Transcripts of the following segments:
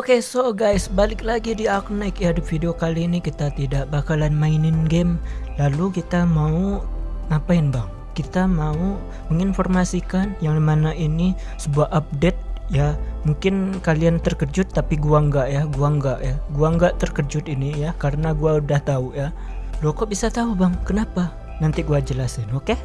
Oke so guys balik lagi di Aknek ya di video kali ini kita tidak bakalan mainin game. Lalu kita mau ngapain bang? Kita mau menginformasikan yang mana ini sebuah update ya. Mungkin kalian terkejut tapi gua enggak ya. Gua enggak ya. Gua enggak terkejut ini ya karena gua udah tahu ya. Lo kok bisa tahu bang? Kenapa? Nanti gua jelasin oke? Okay?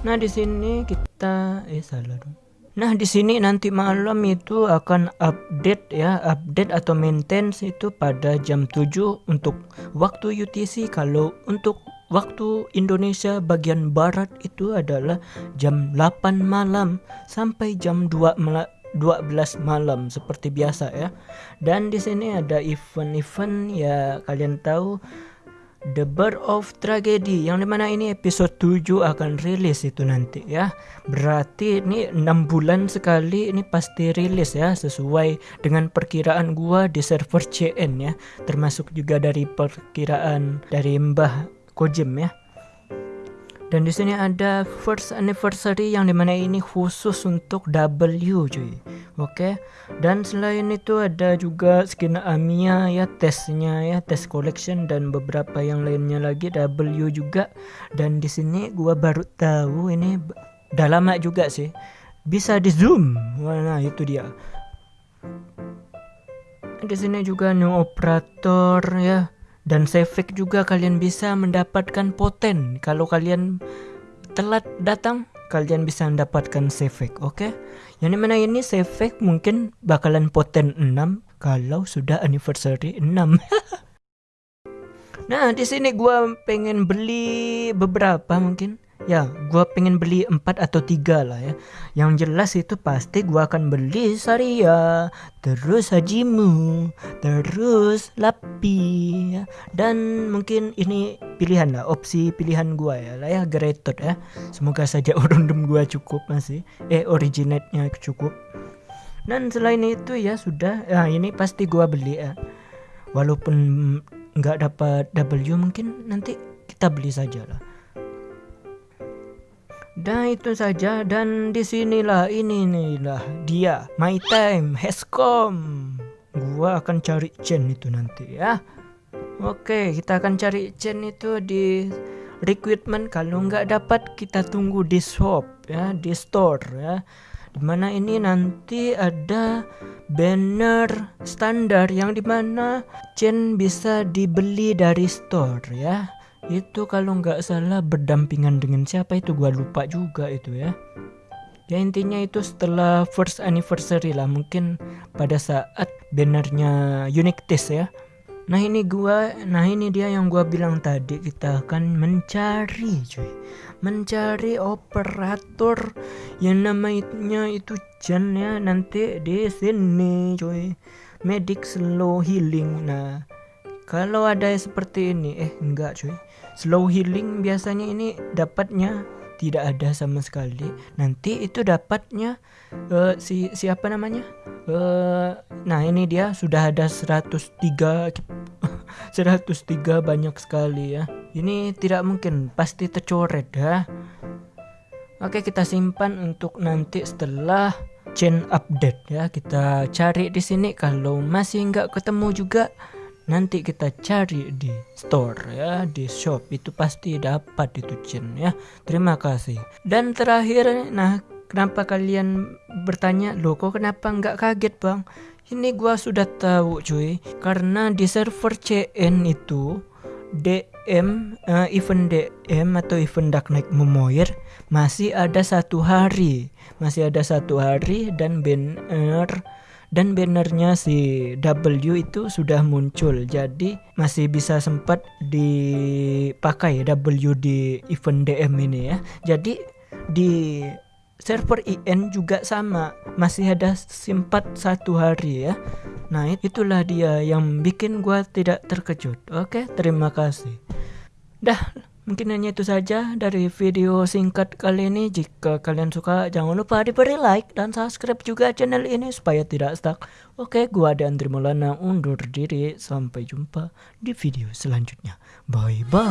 nah di sini kita eh salah dong Nah, di sini nanti malam itu akan update ya, update atau maintenance itu pada jam 7 untuk waktu UTC kalau untuk waktu Indonesia bagian barat itu adalah jam 8 malam sampai jam 2 malam 12 malam seperti biasa ya. Dan di sini ada event-event ya kalian tahu The Bird of Tragedy yang di mana ini episode 7 akan rilis itu nanti ya. Berarti ini 6 bulan sekali ini pasti rilis ya sesuai dengan perkiraan gua di server CN ya. Termasuk juga dari perkiraan dari Mbah Kojim ya. Dan di sini ada first anniversary yang di mana ini khusus untuk W cuy. Oke. Dan selain itu ada juga skin Amia ya tesnya ya tes collection dan beberapa yang lainnya lagi W juga. Dan di sini gua baru tahu ini udah lama juga sih. Bisa di zoom. Nah, itu dia. Di sini juga new operator ya dan Sevek juga kalian bisa mendapatkan poten kalau kalian telat datang kalian bisa mendapatkan Sevek oke okay? yang di mana ini Sevek mungkin bakalan poten 6 kalau sudah anniversary 6 nah di sini gua pengen beli beberapa mungkin ya gue pengen beli empat atau tiga lah ya. Yang jelas itu pasti gue akan beli Saria terus Hajimu terus Lapi ya. dan mungkin ini pilihan lah opsi pilihan gue ya lah ya Gretot ya. Semoga saja orundum gue cukup masih eh originate-nya cukup. Dan selain itu ya sudah ya ini pasti gue beli ya. Walaupun nggak dapat W mungkin nanti kita beli saja lah dan itu saja dan di sinilah ini inilah dia my time has come. Gua akan cari chain itu nanti ya. Oke, kita akan cari chain itu di recruitment kalau nggak dapat kita tunggu di shop ya, di store ya. Di mana ini nanti ada banner standar yang di mana chain bisa dibeli dari store ya itu kalau nggak salah berdampingan dengan siapa itu gua lupa juga itu ya. Ya intinya itu setelah first anniversary lah mungkin pada saat bannernya unique test ya. Nah ini gua nah ini dia yang gua bilang tadi kita akan mencari cuy. Mencari operator yang namanya itu Jan ya nanti di sini cuy. Medic slow healing. Nah kalau ada seperti ini eh enggak cuy. Slow healing biasanya ini dapatnya tidak ada sama sekali. Nanti itu dapatnya uh, si siapa namanya? Uh, nah ini dia sudah ada 103 103 banyak sekali ya. Ini tidak mungkin pasti tercoret ya oke kita simpan untuk nanti setelah chain update ya. Kita cari di sini. Kalau masih nggak ketemu juga nanti kita cari di store ya di shop. Itu pasti dapat itu ya. Terima kasih. Dan terakhir nah kenapa kalian bertanya lo kok kenapa nggak kaget bang? Ini gua sudah tahu cuy. Karena di server CN itu DM uh, eh, event DM atau event Dark Knight Memoir masih ada satu hari. Masih ada satu hari dan banner dan bannernya si W itu sudah muncul jadi masih bisa sempat dipakai W di event DM ini ya. Jadi di server IN juga sama masih ada simpat satu hari ya. Nah itulah dia yang bikin gua tidak terkejut. Oke terima kasih. Dah Mungkin hanya itu saja dari video singkat kali ini. Jika kalian suka, jangan lupa diberi like dan subscribe juga channel ini supaya tidak stuck. Oke, gua dan Maulana undur diri. Sampai jumpa di video selanjutnya. Bye bye.